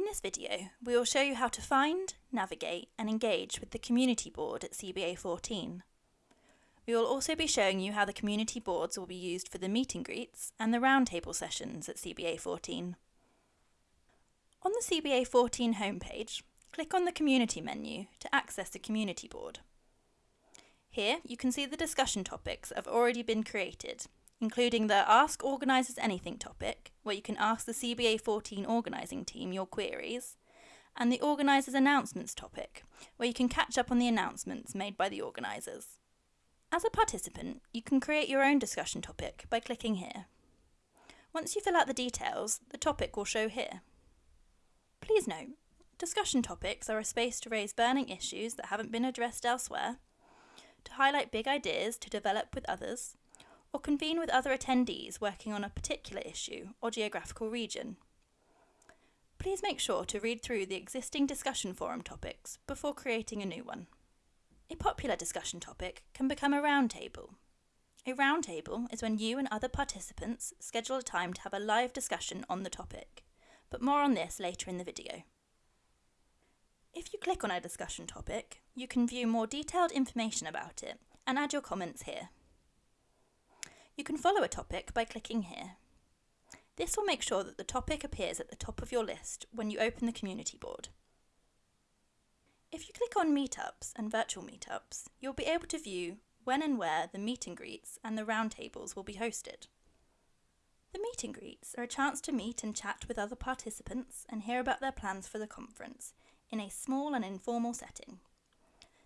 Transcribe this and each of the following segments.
In this video, we will show you how to find, navigate and engage with the Community Board at CBA 14. We will also be showing you how the community boards will be used for the meet and greets and the roundtable sessions at CBA 14. On the CBA 14 homepage, click on the Community menu to access the Community Board. Here you can see the discussion topics have already been created, including the Ask Organisers Anything topic, where you can ask the CBA 14 organising team your queries, and the Organisers Announcements topic, where you can catch up on the announcements made by the organisers. As a participant, you can create your own discussion topic by clicking here. Once you fill out the details, the topic will show here. Please note, discussion topics are a space to raise burning issues that haven't been addressed elsewhere, to highlight big ideas to develop with others, or convene with other attendees working on a particular issue or geographical region. Please make sure to read through the existing discussion forum topics before creating a new one. A popular discussion topic can become a roundtable. A roundtable is when you and other participants schedule a time to have a live discussion on the topic, but more on this later in the video. If you click on a discussion topic, you can view more detailed information about it and add your comments here. You can follow a topic by clicking here. This will make sure that the topic appears at the top of your list when you open the community board. If you click on Meetups and Virtual Meetups, you'll be able to view when and where the meet and greets and the roundtables will be hosted. The meet and greets are a chance to meet and chat with other participants and hear about their plans for the conference in a small and informal setting.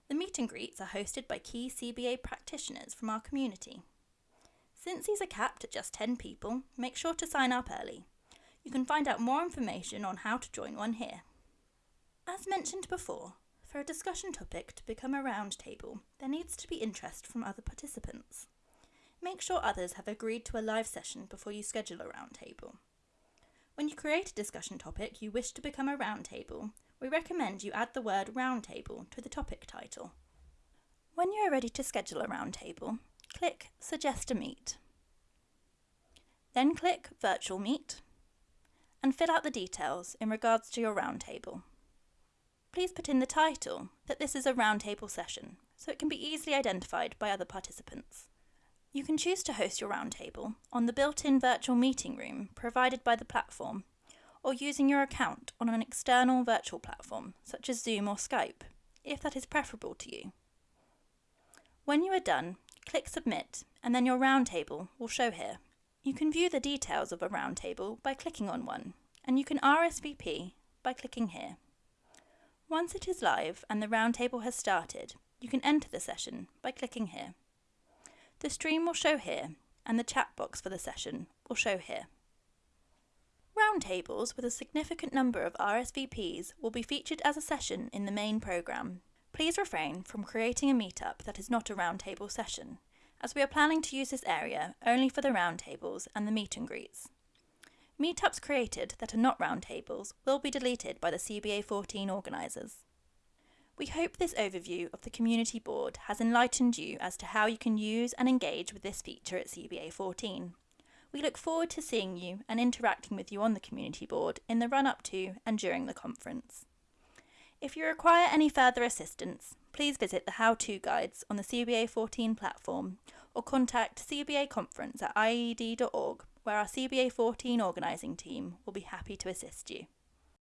The meet and greets are hosted by key CBA practitioners from our community. Since these are capped at just 10 people, make sure to sign up early. You can find out more information on how to join one here. As mentioned before, for a discussion topic to become a roundtable, there needs to be interest from other participants. Make sure others have agreed to a live session before you schedule a roundtable. When you create a discussion topic you wish to become a roundtable, we recommend you add the word roundtable to the topic title. When you are ready to schedule a roundtable, click Suggest a Meet. Then click Virtual Meet and fill out the details in regards to your roundtable. Please put in the title that this is a roundtable session so it can be easily identified by other participants. You can choose to host your roundtable on the built-in virtual meeting room provided by the platform, or using your account on an external virtual platform such as Zoom or Skype, if that is preferable to you. When you are done, click Submit and then your roundtable will show here. You can view the details of a roundtable by clicking on one, and you can RSVP by clicking here. Once it is live and the roundtable has started, you can enter the session by clicking here. The stream will show here, and the chat box for the session will show here. Roundtables with a significant number of RSVPs will be featured as a session in the main programme. Please refrain from creating a meetup that is not a roundtable session, as we are planning to use this area only for the roundtables and the meet and greets. Meetups created that are not roundtables will be deleted by the CBA 14 organisers. We hope this overview of the Community Board has enlightened you as to how you can use and engage with this feature at CBA 14. We look forward to seeing you and interacting with you on the Community Board in the run up to and during the conference. If you require any further assistance, please visit the how-to guides on the CBA 14 platform or contact CBA Conference at ied.org where our CBA 14 organising team will be happy to assist you.